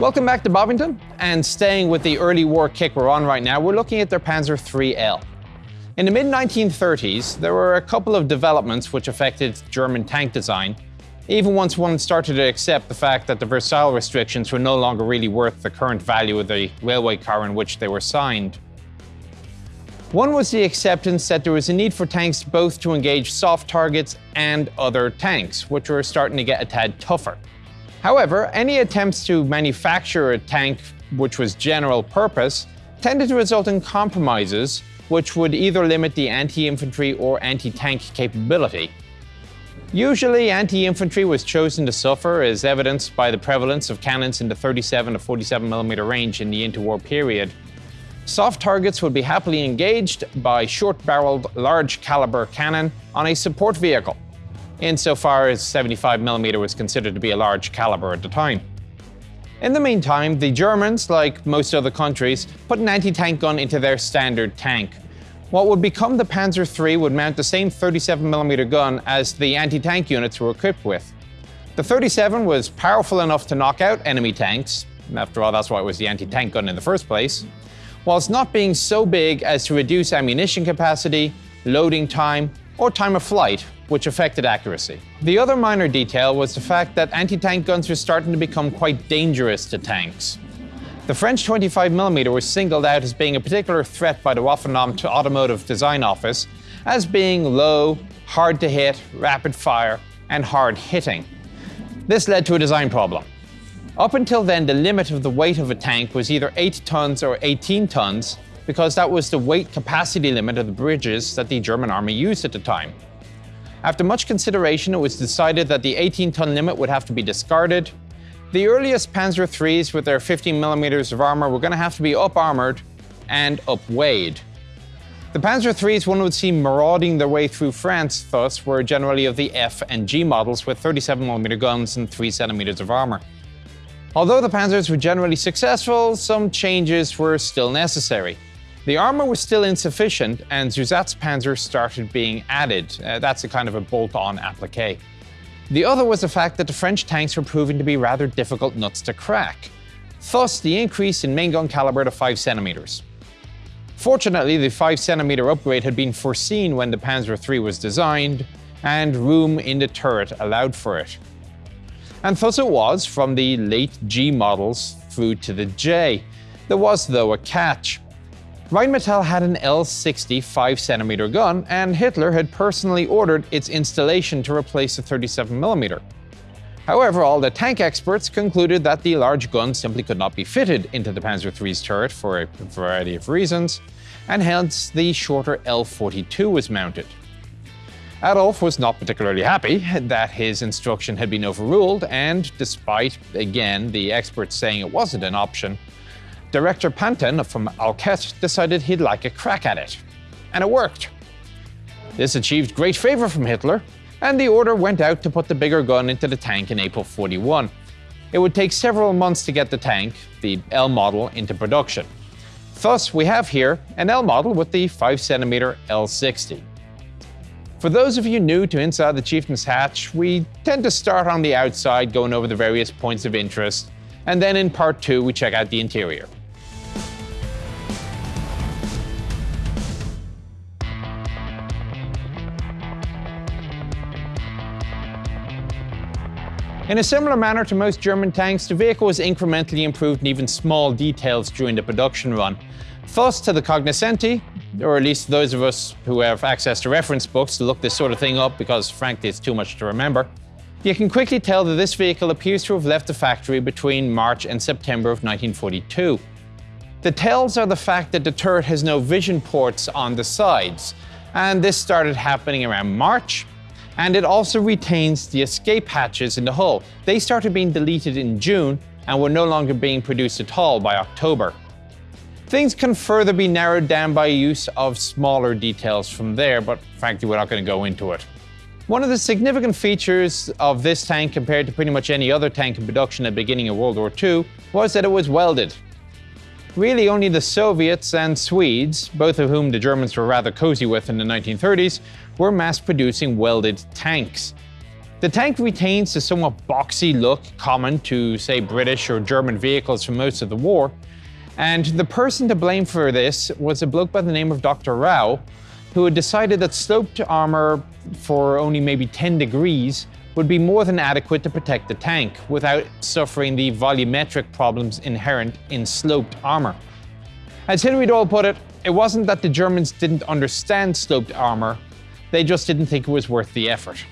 Welcome back to Bovington, and staying with the early war kick we're on right now, we're looking at their Panzer IIIL. In the mid-1930s, there were a couple of developments which affected German tank design, even once one started to accept the fact that the Versailles restrictions were no longer really worth the current value of the railway car in which they were signed. One was the acceptance that there was a need for tanks both to engage soft targets and other tanks, which were starting to get a tad tougher. However, any attempts to manufacture a tank which was general purpose tended to result in compromises which would either limit the anti-infantry or anti-tank capability. Usually, anti-infantry was chosen to suffer, as evidenced by the prevalence of cannons in the 37 to 47mm range in the interwar period. Soft targets would be happily engaged by short-barreled, large-caliber cannon on a support vehicle, insofar as 75mm was considered to be a large caliber at the time. In the meantime, the Germans, like most other countries, put an anti-tank gun into their standard tank. What would become the Panzer III would mount the same 37mm gun as the anti-tank units were equipped with. The 37 was powerful enough to knock out enemy tanks, after all that's why it was the anti-tank gun in the first place, whilst not being so big as to reduce ammunition capacity, loading time, or time of flight, which affected accuracy. The other minor detail was the fact that anti-tank guns were starting to become quite dangerous to tanks. The French 25mm was singled out as being a particular threat by the Waffenamt Automotive Design Office as being low, hard to hit, rapid fire, and hard hitting. This led to a design problem. Up until then, the limit of the weight of a tank was either 8 tons or 18 tons, because that was the weight capacity limit of the bridges that the German army used at the time. After much consideration, it was decided that the 18-ton limit would have to be discarded. The earliest Panzer IIIs with their 15 millimeters of armor were going to have to be up-armored and up-weighed. The Panzer IIIs one would see marauding their way through France thus were generally of the F and G models with 37mm guns and 3 centimeters of armor. Although the Panzers were generally successful, some changes were still necessary. The armor was still insufficient, and Zusatzpanzer started being added. Uh, that's a kind of a bolt-on applique. The other was the fact that the French tanks were proving to be rather difficult nuts to crack. Thus, the increase in main gun caliber to 5 centimeters. Fortunately, the 5 centimeter upgrade had been foreseen when the Panzer III was designed, and room in the turret allowed for it. And thus it was from the late G models through to the J. There was, though, a catch. Rheinmetall had an L60 5cm gun, and Hitler had personally ordered its installation to replace the 37mm. However, all the tank experts concluded that the large gun simply could not be fitted into the Panzer III's turret for a variety of reasons, and hence the shorter L42 was mounted. Adolf was not particularly happy that his instruction had been overruled, and despite, again, the experts saying it wasn't an option, Director Pantin from Alkett decided he'd like a crack at it. And it worked. This achieved great favor from Hitler, and the order went out to put the bigger gun into the tank in April 41. It would take several months to get the tank, the L model, into production. Thus, we have here an L model with the 5cm L60. For those of you new to Inside the Chieftain's Hatch, we tend to start on the outside going over the various points of interest, and then in part two we check out the interior. In a similar manner to most German tanks, the vehicle was incrementally improved in even small details during the production run. Thus, to the cognoscenti, or at least those of us who have access to reference books to look this sort of thing up because frankly it's too much to remember, you can quickly tell that this vehicle appears to have left the factory between March and September of 1942. The tells are the fact that the turret has no vision ports on the sides, and this started happening around March, and it also retains the escape hatches in the hull. They started being deleted in June and were no longer being produced at all by October. Things can further be narrowed down by use of smaller details from there, but frankly we're not going to go into it. One of the significant features of this tank compared to pretty much any other tank in production at the beginning of World War II was that it was welded. Really only the Soviets and Swedes, both of whom the Germans were rather cozy with in the 1930s, were mass producing welded tanks. The tank retains the somewhat boxy look common to, say, British or German vehicles from most of the war, and the person to blame for this was a bloke by the name of Dr. Rao, who had decided that sloped armor for only maybe 10 degrees would be more than adequate to protect the tank without suffering the volumetric problems inherent in sloped armor. As Hilary Doyle put it, it wasn't that the Germans didn't understand sloped armor, they just didn't think it was worth the effort.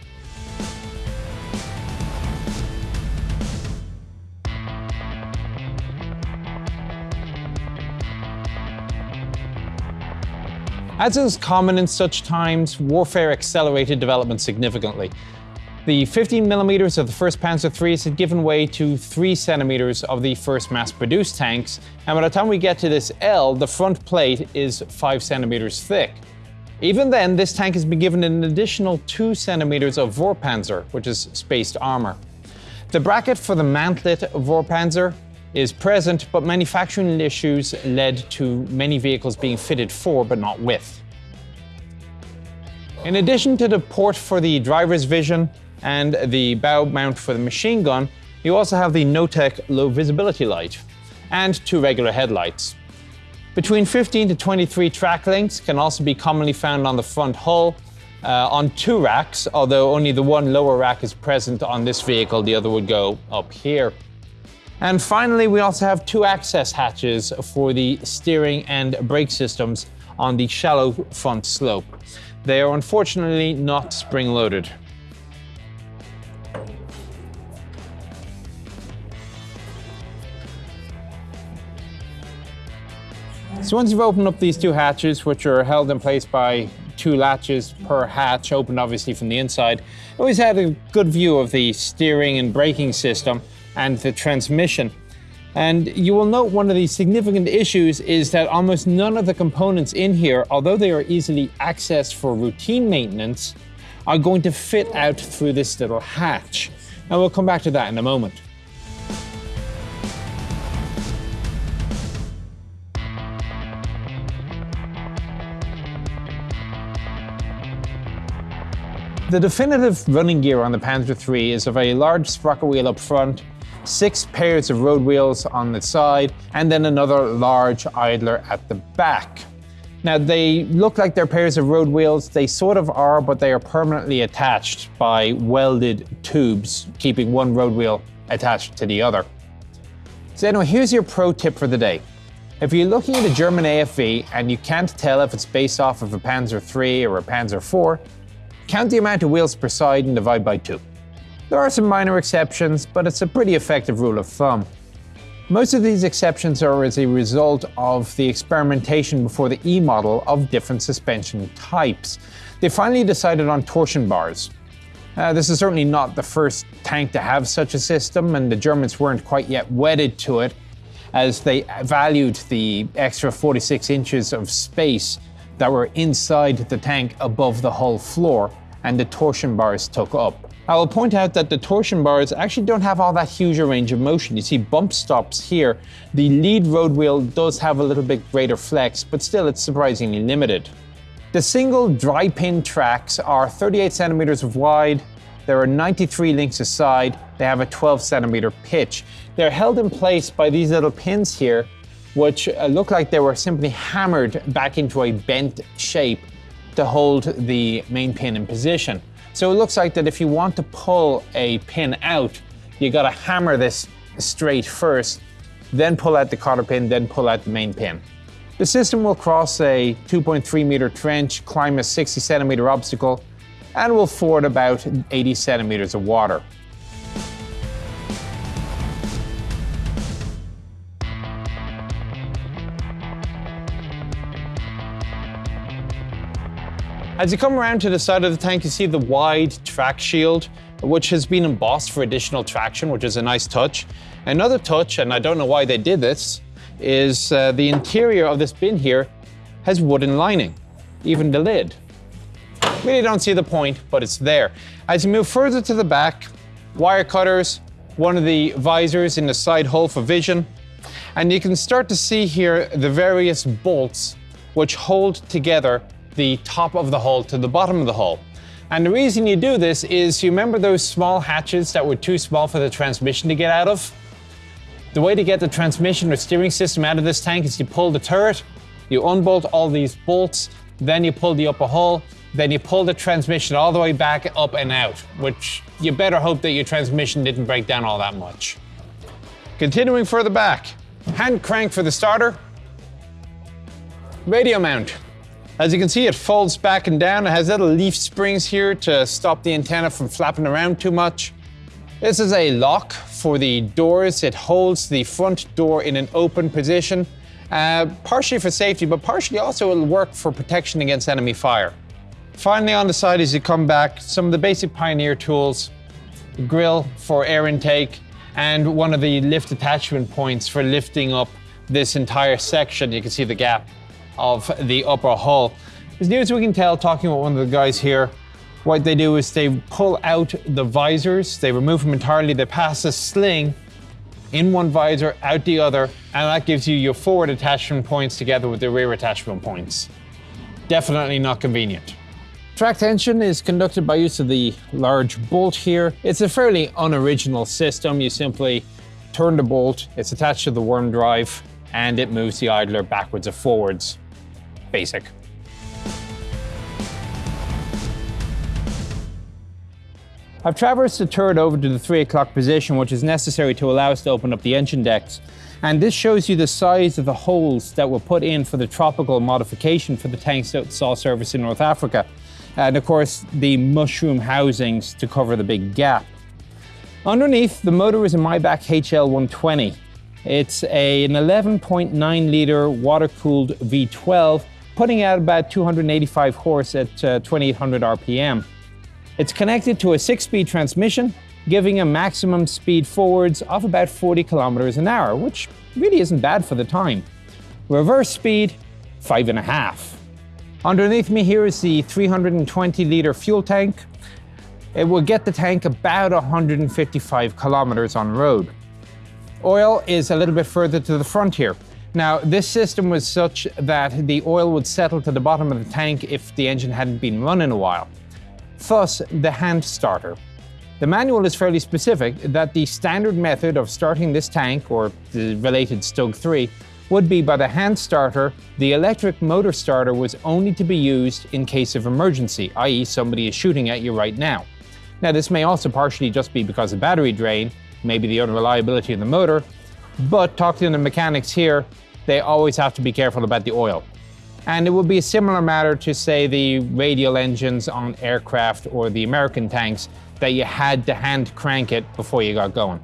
As is common in such times, warfare accelerated development significantly. The 15 millimeters of the first Panzer IIIs had given way to 3 centimeters of the first mass-produced tanks, and by the time we get to this L, the front plate is 5 centimeters thick. Even then, this tank has been given an additional 2 centimeters of Vorpanzer, which is spaced armor. The bracket for the mantlet Vorpanzer is present, but manufacturing issues led to many vehicles being fitted for but not with. In addition to the port for the driver's vision and the bow mount for the machine gun, you also have the Notek low visibility light and two regular headlights. Between 15 to 23 track links can also be commonly found on the front hull uh, on two racks, although only the one lower rack is present on this vehicle, the other would go up here. And finally, we also have two access hatches for the steering and brake systems on the shallow front slope. They are unfortunately not spring-loaded. So once you've opened up these two hatches, which are held in place by two latches per hatch, opened obviously from the inside, I always had a good view of the steering and braking system and the transmission. And you will note one of the significant issues is that almost none of the components in here, although they are easily accessed for routine maintenance, are going to fit out through this little hatch. And we'll come back to that in a moment. The definitive running gear on the Panzer III is a very large sprocket wheel up front six pairs of road wheels on the side, and then another large idler at the back. Now they look like they're pairs of road wheels, they sort of are, but they are permanently attached by welded tubes, keeping one road wheel attached to the other. So anyway, here's your pro tip for the day. If you're looking at a German AFV and you can't tell if it's based off of a Panzer III or a Panzer IV, count the amount of wheels per side and divide by two. There are some minor exceptions, but it's a pretty effective rule of thumb. Most of these exceptions are as a result of the experimentation before the E model of different suspension types. They finally decided on torsion bars. Uh, this is certainly not the first tank to have such a system, and the Germans weren't quite yet wedded to it, as they valued the extra 46 inches of space that were inside the tank above the hull floor, and the torsion bars took up. I will point out that the torsion bars actually don't have all that huge a range of motion. You see bump stops here. The lead road wheel does have a little bit greater flex, but still it's surprisingly limited. The single dry pin tracks are 38 centimeters wide. There are 93 links aside. They have a 12 centimeter pitch. They're held in place by these little pins here, which uh, look like they were simply hammered back into a bent shape to hold the main pin in position. So it looks like that if you want to pull a pin out, you gotta hammer this straight first, then pull out the cotter pin, then pull out the main pin. The system will cross a 2.3 meter trench, climb a 60 centimeter obstacle, and will ford about 80 centimeters of water. As you come around to the side of the tank, you see the wide track shield, which has been embossed for additional traction, which is a nice touch. Another touch, and I don't know why they did this, is uh, the interior of this bin here has wooden lining, even the lid. Really don't see the point, but it's there. As you move further to the back, wire cutters, one of the visors in the side hull for vision, and you can start to see here the various bolts which hold together the top of the hull to the bottom of the hull. And the reason you do this is you remember those small hatches that were too small for the transmission to get out of? The way to get the transmission or steering system out of this tank is you pull the turret, you unbolt all these bolts, then you pull the upper hull, then you pull the transmission all the way back up and out, which you better hope that your transmission didn't break down all that much. Continuing further back, hand crank for the starter, radio mount. As you can see, it folds back and down. It has little leaf springs here to stop the antenna from flapping around too much. This is a lock for the doors. It holds the front door in an open position, uh, partially for safety, but partially also it'll work for protection against enemy fire. Finally, on the side as you come back, some of the basic Pioneer tools, grill for air intake, and one of the lift attachment points for lifting up this entire section. You can see the gap of the upper hull. As near as we can tell, talking with one of the guys here, what they do is they pull out the visors, they remove them entirely, they pass a sling in one visor, out the other, and that gives you your forward attachment points together with the rear attachment points. Definitely not convenient. Track tension is conducted by use of the large bolt here. It's a fairly unoriginal system. You simply turn the bolt, it's attached to the worm drive, and it moves the idler backwards or forwards basic. I've traversed the turret over to the 3 o'clock position, which is necessary to allow us to open up the engine decks. And this shows you the size of the holes that were put in for the tropical modification for the tanks that saw service in North Africa. And of course, the mushroom housings to cover the big gap. Underneath, the motor is a Maybach HL120. It's a, an 11.9 litre water-cooled V12 putting out about 285 horse at uh, 2800 RPM. It's connected to a six-speed transmission, giving a maximum speed forwards of about 40 kilometers an hour, which really isn't bad for the time. Reverse speed, five and a half. Underneath me here is the 320 litre fuel tank. It will get the tank about 155 kilometers on road. Oil is a little bit further to the front here. Now, this system was such that the oil would settle to the bottom of the tank if the engine hadn't been run in a while. Thus, the hand starter. The manual is fairly specific that the standard method of starting this tank, or the related Stug 3, would be by the hand starter. The electric motor starter was only to be used in case of emergency, i.e. somebody is shooting at you right now. Now this may also partially just be because of battery drain, maybe the unreliability of the motor, but talking to the mechanics here, they always have to be careful about the oil. And it would be a similar matter to, say, the radial engines on aircraft or the American tanks that you had to hand crank it before you got going.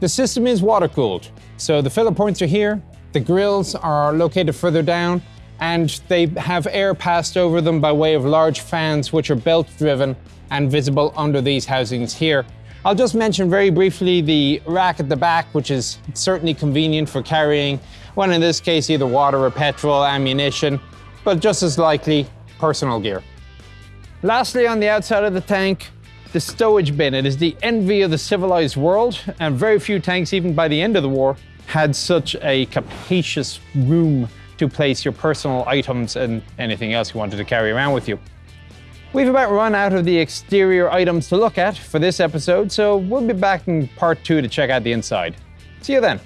The system is water-cooled, so the filler points are here, the grills are located further down, and they have air passed over them by way of large fans which are belt-driven and visible under these housings here. I'll just mention very briefly the rack at the back, which is certainly convenient for carrying, well in this case either water or petrol, ammunition, but just as likely, personal gear. Lastly, on the outside of the tank, the stowage bin. It is the envy of the civilized world, and very few tanks, even by the end of the war, had such a capacious room to place your personal items and anything else you wanted to carry around with you. We've about run out of the exterior items to look at for this episode, so we'll be back in part two to check out the inside. See you then.